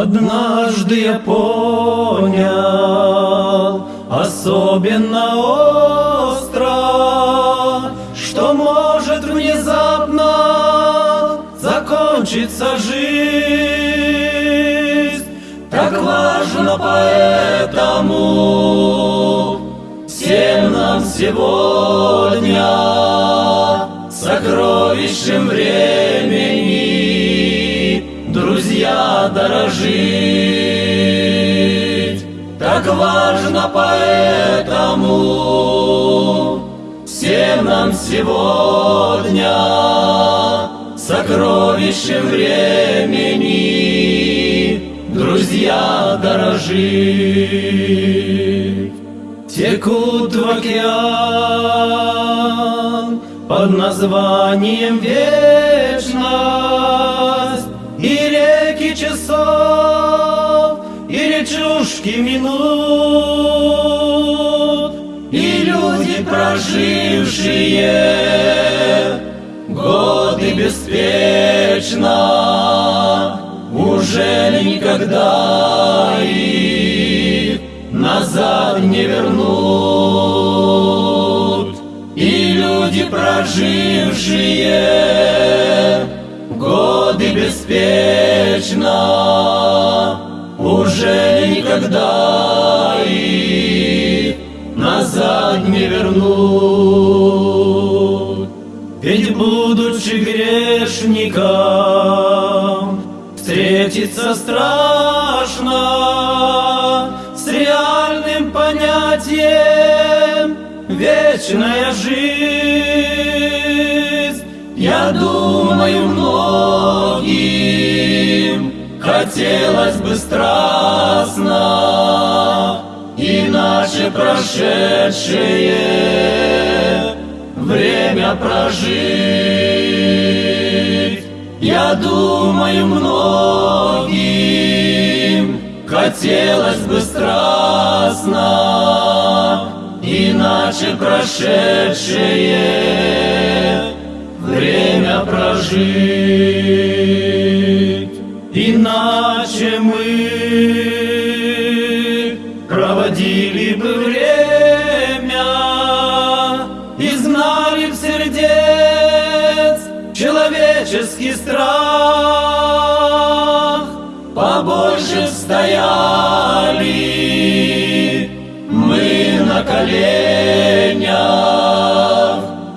Однажды я понял, особенно остро, что может внезапно закончиться жизнь. Так важно поэтому всем нам сегодня сокровищем времени, друзья, дорожить. Так важно поэтому всем нам сегодня сокровищем времени, друзья, дорожить. Текут в океан под названием вечность речушки минут И люди, прожившие годы беспечно Уже никогда их назад не вернут. И люди, прожившие годы беспечно Уже никогда их назад не вернут Ведь будучи грешником Встретиться страшно с реальным понятием вечная жизнь. Я думаю, хотелось бы страстно, иначе прошедшее время прожить. Я думаю, многим хотелось бы страстно, Иначе прошедшее время прожить. Иначе мы проводили бы время и знали б сердец человеческий страх, побольше стояли мы на коленях,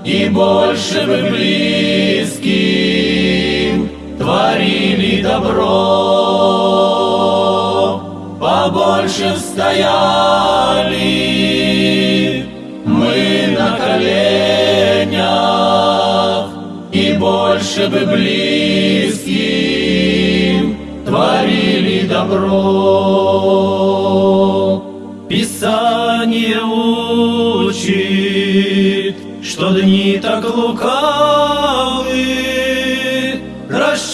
и больше бы близким творили добро, побольше стояли мы на коленях, и больше бы близким творили добро. Писание учит, что дни так лукавы,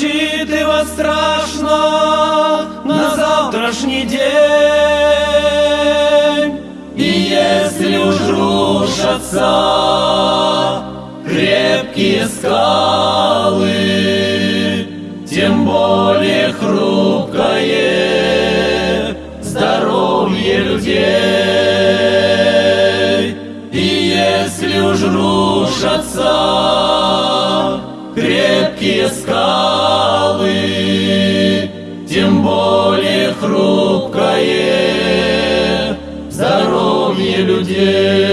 рассчитывать страшно на завтрашний день. И если уж рушатся крепкие скалы, тем более хрупкое здоровье людей. И если уж рушатся крепкие скалы, тем более хрупкое здоровье людей.